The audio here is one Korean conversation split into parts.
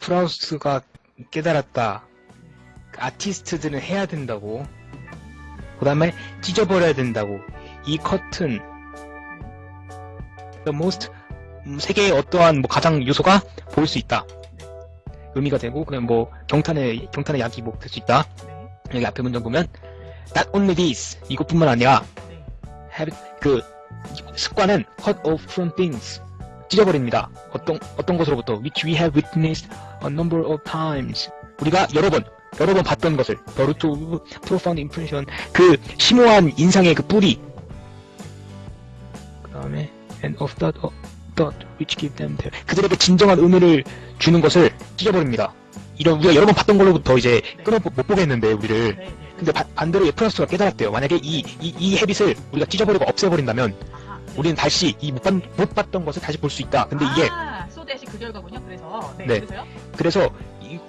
프라우스가 깨달았다. 아티스트들은 해야 된다고. 그 다음에 찢어버려야 된다고. 이 커튼, the most, 음, 세계의 어떠한 뭐 가장 요소가 보일 수 있다. 의미가 되고, 그냥 뭐, 경탄의, 경탄의 약이 뭐 될 수 있다. 네. 여기 앞에 문장 보면, not only this, 이것뿐만 아니라, 네. have, 그, 습관은 cut off from things. 찢어버립니다. 어떤, 어떤 것으로부터, which we have witnessed a number of times. 우리가 여러 번, 여러 번 봤던 것을, the root of profound impression, 그 심오한 인상의 그 뿌리. 그 다음에, and of that, of that which give them their, 그들에게 진정한 의미를 주는 것을 찢어버립니다. 이런, 우리가 여러 번 봤던 걸로부터 이제 끊어 못 보겠는데, 우리를. 네. 네. 근데 바- 반대로 프랑스가 깨달았대요. 만약에 이, 이, 이 헤빗을 우리가 찢어버리고 없애버린다면. 네. 우리는 다시 이 못, 봤, 봤던 것을 다시 볼 수 있다. 근데 이게 아, 소대시 그 결과군요. 그래서 네. 네. 그래서요? 그래서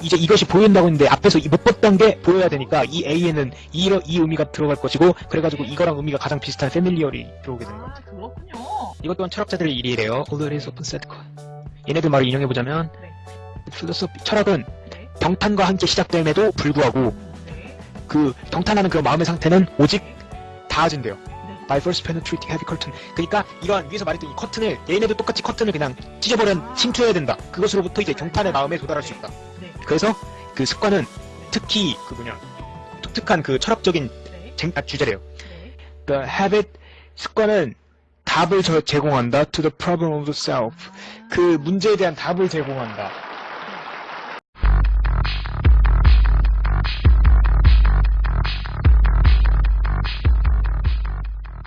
이, 제 이것이 보인다고 했는데 앞에서 이못 봤던 게 보여야 되니까 이 A에는 이, 이 의미가 들어갈 것이고 그래가지고 이거랑 의미가 가장 비슷한 패밀리얼이 들어오게 되는 거죠. 아, 그렇군요. 이것 또한 철학자들의 일이래요. All is open set. 얘네들 말을 인용해보자면 네. 철학은 네. 경탄과 함께 시작됨에도 불구하고 네. 그 경탄하는 그 마음의 상태는 오직 닿아진대요. 네. first penetrating heavy curtain. 그러니까 이러한 위에서 말했던 이 커튼을 얘네도 똑같이 커튼을 그냥 찢어버려 침투해야 된다. 그것으로부터 이제 경탄의 마음에 도달할 수 있다. 네. 그래서 그 습관은 특히 그 뭐냐 독특한 그 철학적인 네. 쟁- 아, 주제래요. 네. The habit 습관은 답을 저- 제공한다 to the problem of the self. 그 문제에 대한 답을 제공한다.